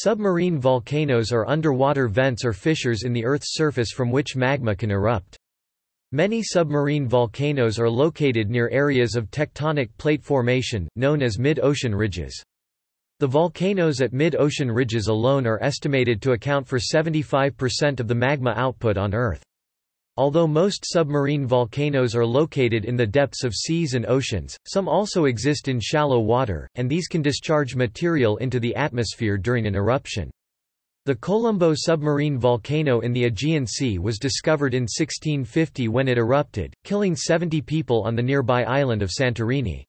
Submarine volcanoes are underwater vents or fissures in the Earth's surface from which magma can erupt. Many submarine volcanoes are located near areas of tectonic plate formation, known as mid-ocean ridges. The volcanoes at mid-ocean ridges alone are estimated to account for 75% of the magma output on Earth. Although most submarine volcanoes are located in the depths of seas and oceans, some also exist in shallow water, and these can discharge material into the atmosphere during an eruption. The Kolumbo submarine volcano in the Aegean Sea was discovered in 1650 when it erupted, killing 70 people on the nearby island of Santorini.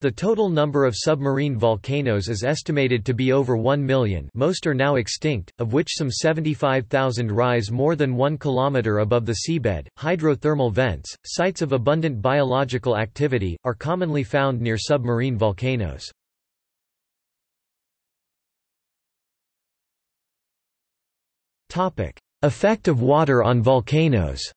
The total number of submarine volcanoes is estimated to be over 1 million most are now extinct, of which some 75,000 rise more than 1 kilometer above the seabed. Hydrothermal vents, sites of abundant biological activity, are commonly found near submarine volcanoes. Effect of water on volcanoes.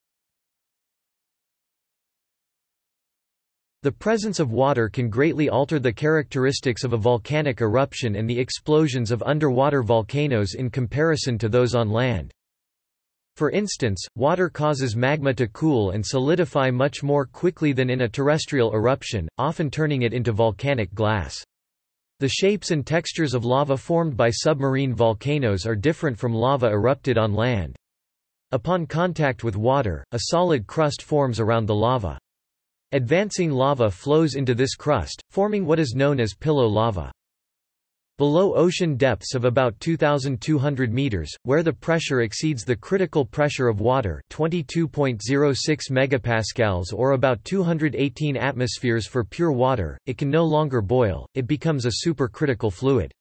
The presence of water can greatly alter the characteristics of a volcanic eruption and the explosions of underwater volcanoes in comparison to those on land. For instance, water causes magma to cool and solidify much more quickly than in a terrestrial eruption, often turning it into volcanic glass. The shapes and textures of lava formed by submarine volcanoes are different from lava erupted on land. Upon contact with water, a solid crust forms around the lava. Advancing lava flows into this crust, forming what is known as pillow lava. Below ocean depths of about 2,200 meters, where the pressure exceeds the critical pressure of water 22.06 megapascals or about 218 atmospheres for pure water, it can no longer boil, it becomes a supercritical fluid.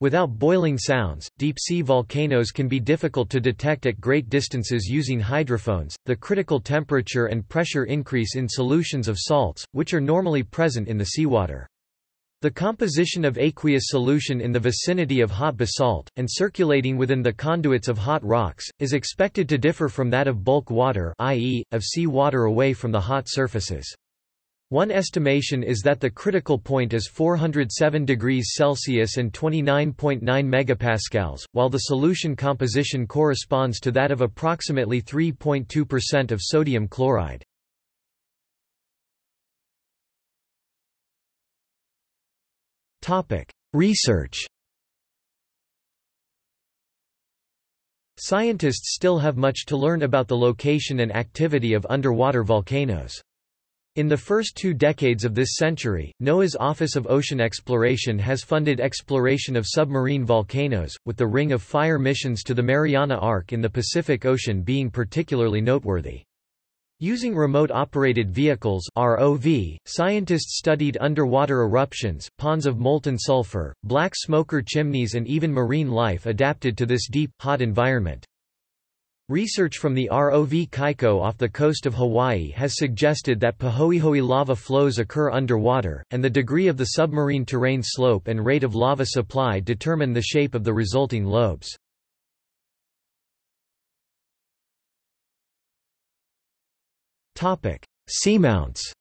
Without boiling sounds, deep-sea volcanoes can be difficult to detect at great distances using hydrophones. The critical temperature and pressure increase in solutions of salts, which are normally present in the seawater. The composition of aqueous solution in the vicinity of hot basalt, and circulating within the conduits of hot rocks, is expected to differ from that of bulk water i.e., of sea water away from the hot surfaces. One estimation is that the critical point is 407 degrees Celsius and 29.9 megapascals, while the solution composition corresponds to that of approximately 3.2% of sodium chloride. Research Scientists still have much to learn about the location and activity of underwater volcanoes. In the first two decades of this century, NOAA's Office of Ocean Exploration has funded exploration of submarine volcanoes, with the Ring of Fire missions to the Mariana Arc in the Pacific Ocean being particularly noteworthy. Using remote-operated vehicles ROV, scientists studied underwater eruptions, ponds of molten sulfur, black smoker chimneys and even marine life adapted to this deep, hot environment. Research from the ROV Kaiko off the coast of Hawaii has suggested that Pahoehoe lava flows occur underwater, and the degree of the submarine terrain slope and rate of lava supply determine the shape of the resulting lobes. Seamounts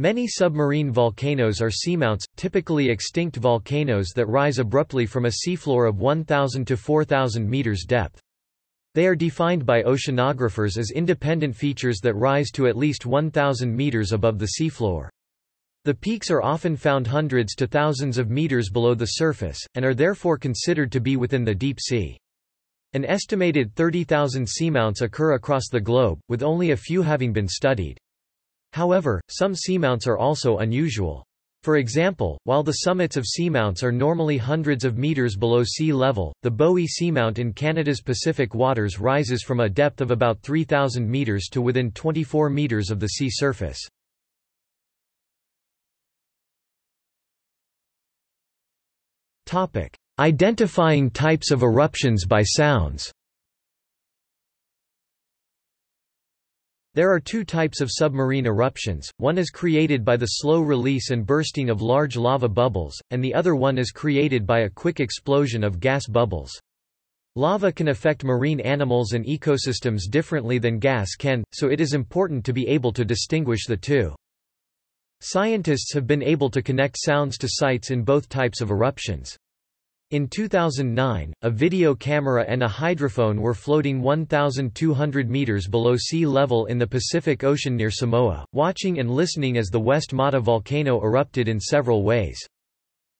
Many submarine volcanoes are seamounts, typically extinct volcanoes that rise abruptly from a seafloor of 1,000 to 4,000 meters depth. They are defined by oceanographers as independent features that rise to at least 1,000 meters above the seafloor. The peaks are often found hundreds to thousands of meters below the surface, and are therefore considered to be within the deep sea. An estimated 30,000 seamounts occur across the globe, with only a few having been studied. However, some seamounts are also unusual. For example, while the summits of seamounts are normally hundreds of meters below sea level, the Bowie Seamount in Canada's Pacific waters rises from a depth of about 3,000 meters to within 24 meters of the sea surface. Identifying types of eruptions by sounds There are two types of submarine eruptions, one is created by the slow release and bursting of large lava bubbles, and the other one is created by a quick explosion of gas bubbles. Lava can affect marine animals and ecosystems differently than gas can, so it is important to be able to distinguish the two. Scientists have been able to connect sounds to sites in both types of eruptions. In 2009, a video camera and a hydrophone were floating 1,200 meters below sea level in the Pacific Ocean near Samoa, watching and listening as the West Mata volcano erupted in several ways.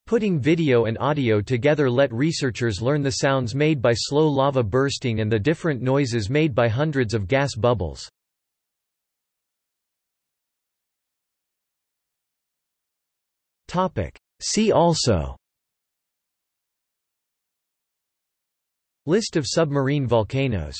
Putting video and audio together let researchers learn the sounds made by slow lava bursting and the different noises made by hundreds of gas bubbles. See also List of submarine volcanoes